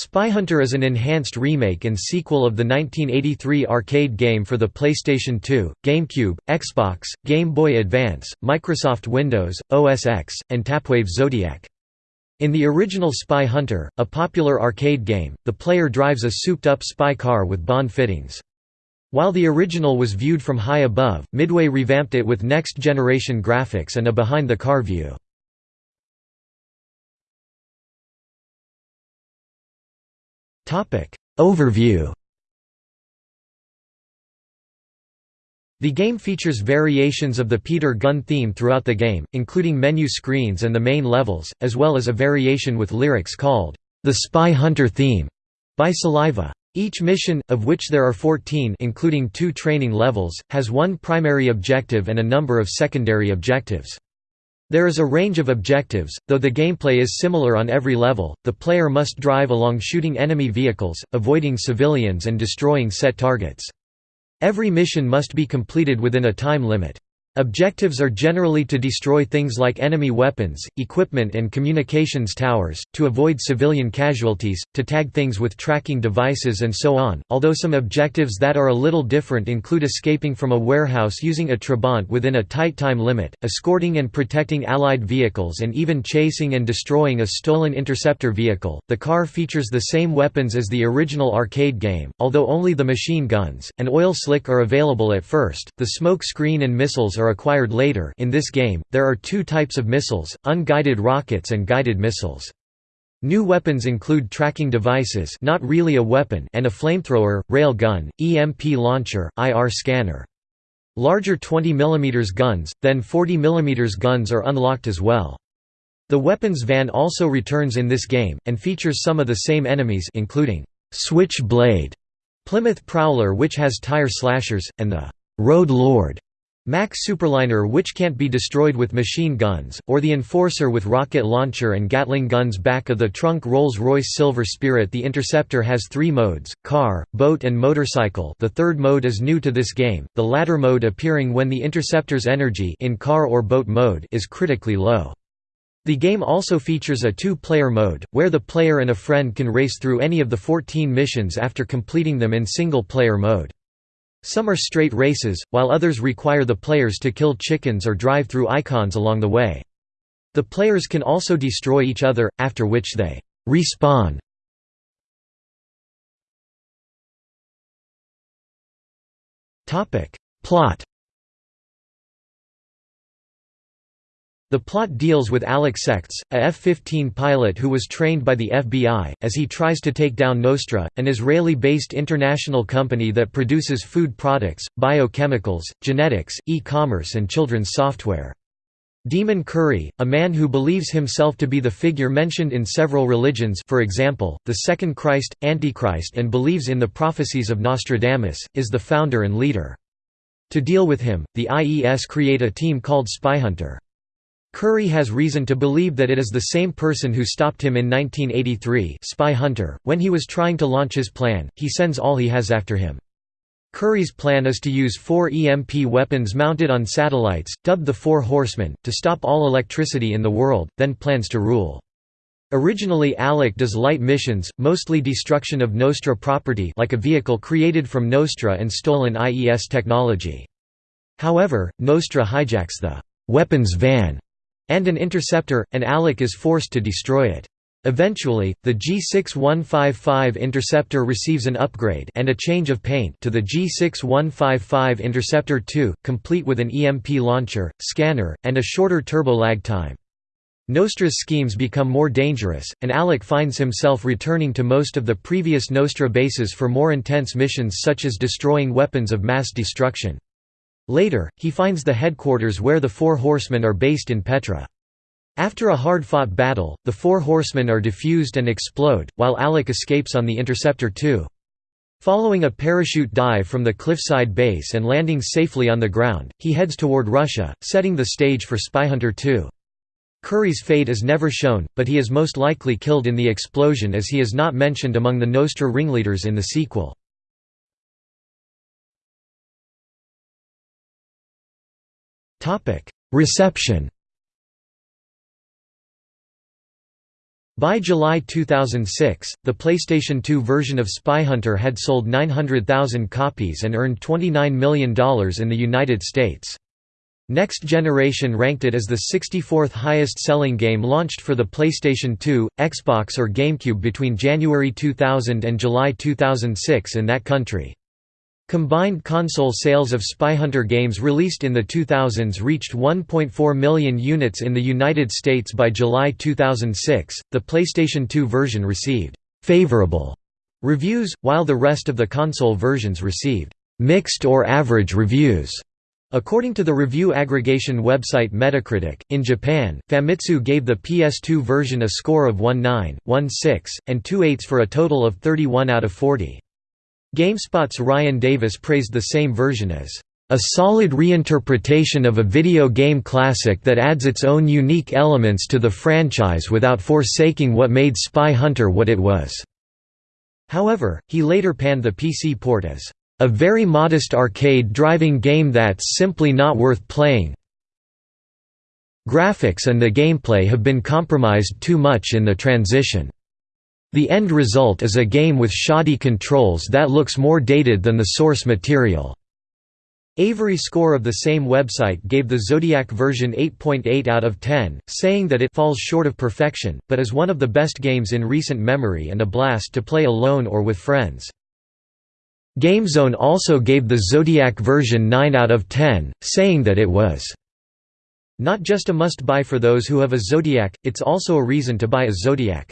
Spy Hunter is an enhanced remake and sequel of the 1983 arcade game for the PlayStation 2, GameCube, Xbox, Game Boy Advance, Microsoft Windows, OS X, and Tapwave Zodiac. In the original Spy Hunter, a popular arcade game, the player drives a souped-up spy car with Bond fittings. While the original was viewed from high above, Midway revamped it with next-generation graphics and a behind-the-car view. Overview The game features variations of the Peter Gunn theme throughout the game, including menu screens and the main levels, as well as a variation with lyrics called, "'The Spy Hunter Theme' by Saliva. Each mission, of which there are 14 including two training levels, has one primary objective and a number of secondary objectives. There is a range of objectives, though the gameplay is similar on every level, the player must drive along shooting enemy vehicles, avoiding civilians and destroying set targets. Every mission must be completed within a time limit. Objectives are generally to destroy things like enemy weapons, equipment and communications towers, to avoid civilian casualties, to tag things with tracking devices and so on, although some objectives that are a little different include escaping from a warehouse using a Trabant within a tight time limit, escorting and protecting allied vehicles and even chasing and destroying a stolen interceptor vehicle. The car features the same weapons as the original arcade game, although only the machine guns, and oil slick are available at first, the smoke screen and missiles are acquired later in this game, there are two types of missiles, unguided rockets and guided missiles. New weapons include tracking devices not really a weapon and a flamethrower, rail gun, EMP launcher, IR scanner. Larger 20 mm guns, then 40 mm guns are unlocked as well. The weapons van also returns in this game, and features some of the same enemies including Switch-Blade, Plymouth Prowler which has tire slashers, and the Road Lord, Mack Superliner which can't be destroyed with machine guns, or the Enforcer with rocket launcher and Gatling guns back of the trunk Rolls-Royce Silver Spirit The Interceptor has three modes, car, boat and motorcycle the third mode is new to this game, the latter mode appearing when the Interceptor's energy in car or boat mode is critically low. The game also features a two-player mode, where the player and a friend can race through any of the 14 missions after completing them in single-player mode. Some are straight races, while others require the players to kill chickens or drive through icons along the way. The players can also destroy each other, after which they respawn. Plot The plot deals with Alex Sechts, a F-15 pilot who was trained by the FBI, as he tries to take down Nostra, an Israeli-based international company that produces food products, biochemicals, genetics, e-commerce and children's software. Demon Curry, a man who believes himself to be the figure mentioned in several religions for example, the Second Christ, Antichrist and believes in the prophecies of Nostradamus, is the founder and leader. To deal with him, the IES create a team called Spyhunter. Curry has reason to believe that it is the same person who stopped him in 1983 Spy Hunter. .When he was trying to launch his plan, he sends all he has after him. Curry's plan is to use four EMP weapons mounted on satellites, dubbed the Four Horsemen, to stop all electricity in the world, then plans to rule. Originally Alec does light missions, mostly destruction of Nostra property like a vehicle created from Nostra and stolen IES technology. However, Nostra hijacks the «weapons van» and an interceptor, and Alec is forced to destroy it. Eventually, the G6155 interceptor receives an upgrade and a change of paint to the G6155 Interceptor 2, complete with an EMP launcher, scanner, and a shorter turbo lag time. Nostra's schemes become more dangerous, and Alec finds himself returning to most of the previous Nostra bases for more intense missions such as destroying weapons of mass destruction. Later, he finds the headquarters where the Four Horsemen are based in Petra. After a hard-fought battle, the Four Horsemen are defused and explode, while Alec escapes on the Interceptor 2. Following a parachute dive from the cliffside base and landing safely on the ground, he heads toward Russia, setting the stage for Spyhunter 2. Curry's fate is never shown, but he is most likely killed in the explosion as he is not mentioned among the Nostra ringleaders in the sequel. Reception By July 2006, the PlayStation 2 version of Spyhunter had sold 900,000 copies and earned $29 million in the United States. Next Generation ranked it as the 64th highest-selling game launched for the PlayStation 2, Xbox or GameCube between January 2000 and July 2006 in that country. Combined console sales of Spyhunter games released in the 2000s reached 1.4 million units in the United States by July 2006. The PlayStation 2 version received favorable reviews, while the rest of the console versions received mixed or average reviews. According to the review aggregation website Metacritic, in Japan, Famitsu gave the PS2 version a score of 1.9, 6, and 2 8 for a total of 31 out of 40. GameSpot's Ryan Davis praised the same version as a solid reinterpretation of a video game classic that adds its own unique elements to the franchise without forsaking what made Spy Hunter what it was." However, he later panned the PC port as, "...a very modest arcade driving game that's simply not worth playing graphics and the gameplay have been compromised too much in the transition." The end result is a game with shoddy controls that looks more dated than the source material. Avery Score of the same website gave the Zodiac version 8.8 .8 out of 10, saying that it falls short of perfection, but is one of the best games in recent memory and a blast to play alone or with friends. GameZone also gave the Zodiac version 9 out of 10, saying that it was not just a must-buy for those who have a Zodiac, it's also a reason to buy a Zodiac.